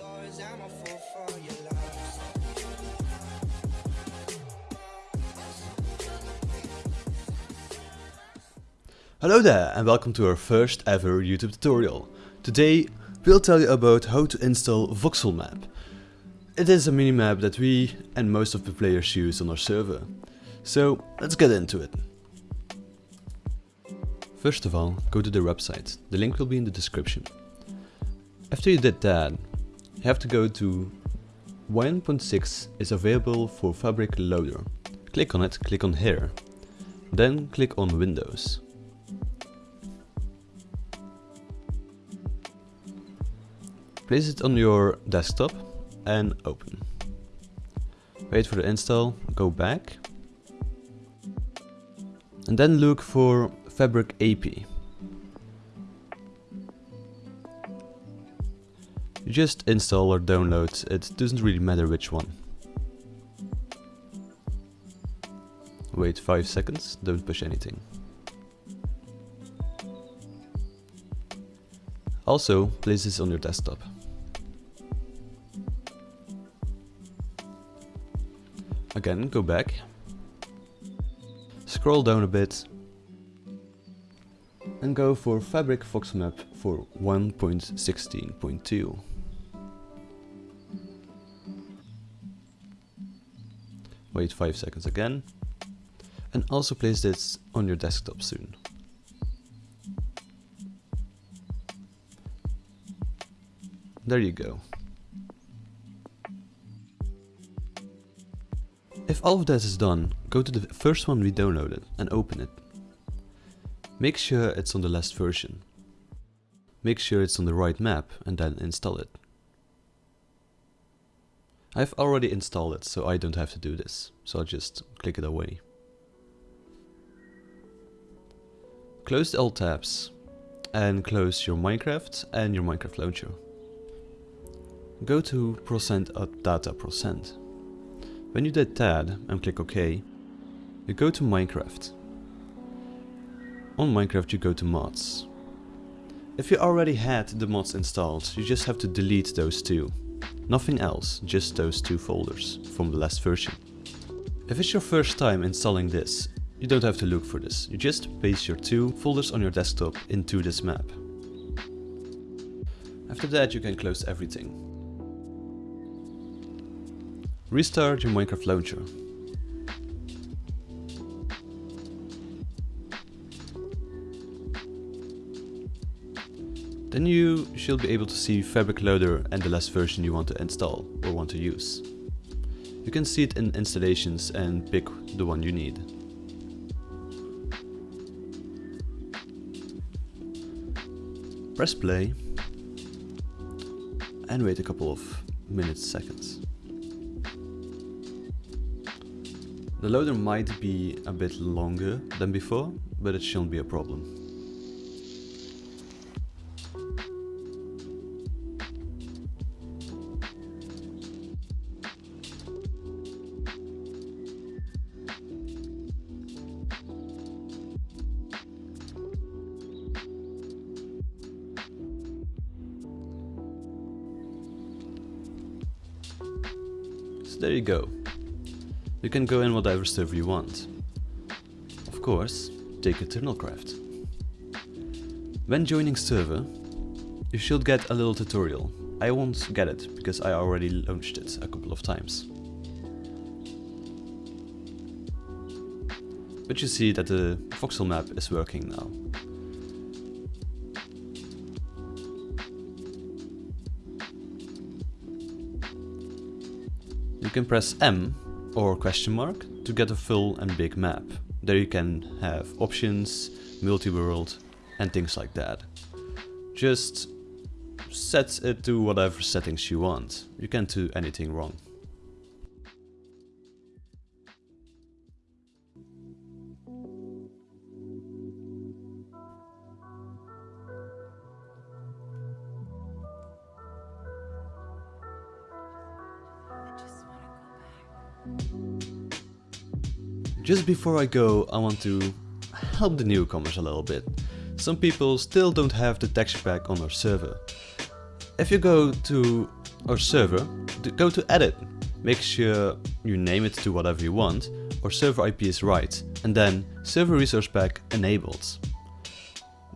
I'm a fool for your love. Hello there and welcome to our first ever YouTube tutorial. Today we'll tell you about how to install Voxel Map. It is a minimap that we and most of the players use on our server. So let's get into it. First of all, go to the website. The link will be in the description. After you did that, have to go to 1.6 is available for Fabric Loader. Click on it, click on here. Then click on Windows. Place it on your desktop and open. Wait for the install, go back. And then look for Fabric API. You just install or download, it doesn't really matter which one. Wait 5 seconds, don't push anything. Also, place this on your desktop. Again, go back. Scroll down a bit. And go for Fabric Voxelmap for 1.16.2. Wait 5 seconds again. And also place this on your desktop soon. There you go. If all of that is done, go to the first one we downloaded and open it. Make sure it's on the last version. Make sure it's on the right map and then install it. I've already installed it so I don't have to do this, so I'll just click it away. Close all tabs and close your Minecraft and your Minecraft launcher. Go to percent appdata percent. When you did that and click OK, you go to Minecraft. On Minecraft you go to mods. If you already had the mods installed, you just have to delete those two. Nothing else, just those two folders from the last version. If it's your first time installing this, you don't have to look for this. You just paste your two folders on your desktop into this map. After that you can close everything. Restart your Minecraft launcher. Then you should be able to see Fabric Loader and the last version you want to install or want to use. You can see it in installations and pick the one you need. Press play and wait a couple of minutes, seconds. The loader might be a bit longer than before, but it shouldn't be a problem. So there you go. You can go in whatever server you want. Of course, take Eternalcraft. When joining server, you should get a little tutorial. I won't get it, because I already launched it a couple of times. But you see that the voxel map is working now. You can press M or question mark to get a full and big map. There you can have options, multi-world and things like that. Just set it to whatever settings you want. You can't do anything wrong. Just before I go, I want to help the newcomers a little bit. Some people still don't have the texture pack on our server. If you go to our server, go to edit. Make sure you name it to whatever you want, or server IP is right, and then server resource pack enabled.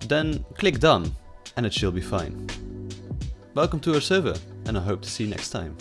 Then click done, and it should be fine. Welcome to our server, and I hope to see you next time.